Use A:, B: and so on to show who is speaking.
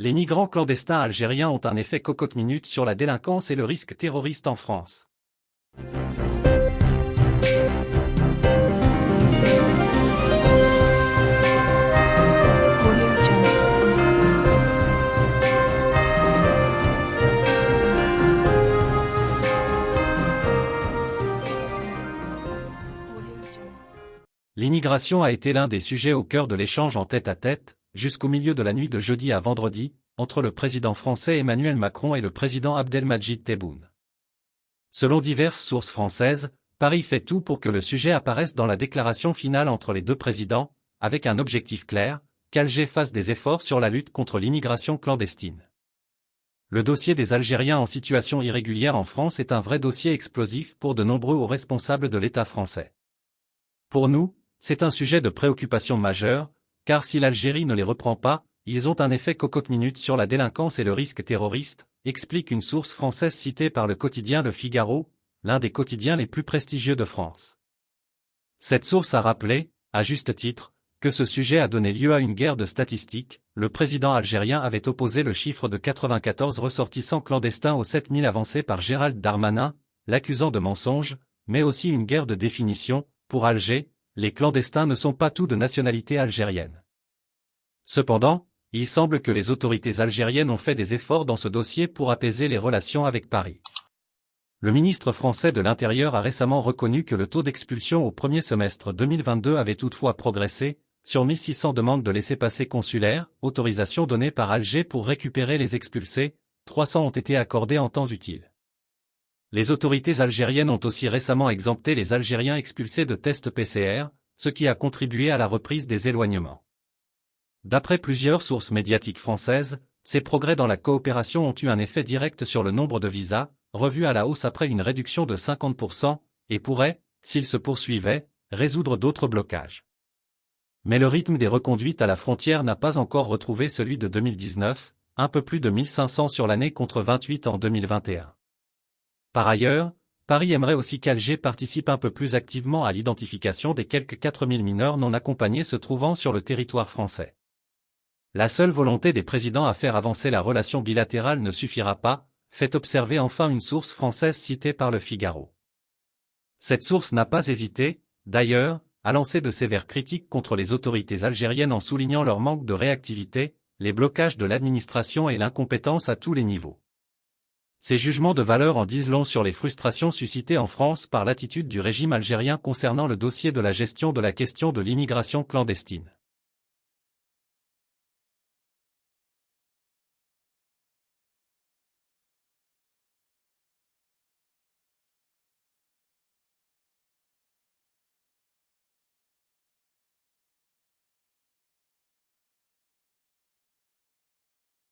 A: Les migrants clandestins algériens ont un effet cocotte-minute sur la délinquance et le risque terroriste en France. L'immigration a été l'un des sujets au cœur de l'échange en tête-à-tête, jusqu'au milieu de la nuit de jeudi à vendredi, entre le président français Emmanuel Macron et le président Abdelmajid Tebboune. Selon diverses sources françaises, Paris fait tout pour que le sujet apparaisse dans la déclaration finale entre les deux présidents, avec un objectif clair, qu'Alger fasse des efforts sur la lutte contre l'immigration clandestine. Le dossier des Algériens en situation irrégulière en France est un vrai dossier explosif pour de nombreux hauts responsables de l'État français. Pour nous, c'est un sujet de préoccupation majeure, car si l'Algérie ne les reprend pas, ils ont un effet cocotte-minute sur la délinquance et le risque terroriste, explique une source française citée par le quotidien Le Figaro, l'un des quotidiens les plus prestigieux de France. Cette source a rappelé, à juste titre, que ce sujet a donné lieu à une guerre de statistiques, le président algérien avait opposé le chiffre de 94 ressortissants clandestins aux 7000 avancés par Gérald Darmanin, l'accusant de mensonge, mais aussi une guerre de définition, pour Alger, les clandestins ne sont pas tous de nationalité algérienne. Cependant, il semble que les autorités algériennes ont fait des efforts dans ce dossier pour apaiser les relations avec Paris. Le ministre français de l'Intérieur a récemment reconnu que le taux d'expulsion au premier semestre 2022 avait toutefois progressé, sur 1600 demandes de laissez-passer consulaires, autorisation donnée par Alger pour récupérer les expulsés, 300 ont été accordées en temps utile. Les autorités algériennes ont aussi récemment exempté les Algériens expulsés de tests PCR, ce qui a contribué à la reprise des éloignements. D'après plusieurs sources médiatiques françaises, ces progrès dans la coopération ont eu un effet direct sur le nombre de visas, revu à la hausse après une réduction de 50%, et pourraient, s'ils se poursuivaient, résoudre d'autres blocages. Mais le rythme des reconduites à la frontière n'a pas encore retrouvé celui de 2019, un peu plus de 1500 sur l'année contre 28 en 2021. Par ailleurs, Paris aimerait aussi qu'Alger participe un peu plus activement à l'identification des quelques 4000 mineurs non accompagnés se trouvant sur le territoire français. La seule volonté des présidents à faire avancer la relation bilatérale ne suffira pas, fait observer enfin une source française citée par le Figaro. Cette source n'a pas hésité, d'ailleurs, à lancer de sévères critiques contre les autorités algériennes en soulignant leur manque de réactivité, les blocages de l'administration et l'incompétence à tous les niveaux. Ces jugements de valeur en disent long sur les frustrations suscitées en France par l'attitude du régime algérien concernant le dossier de la gestion de la question de l'immigration clandestine.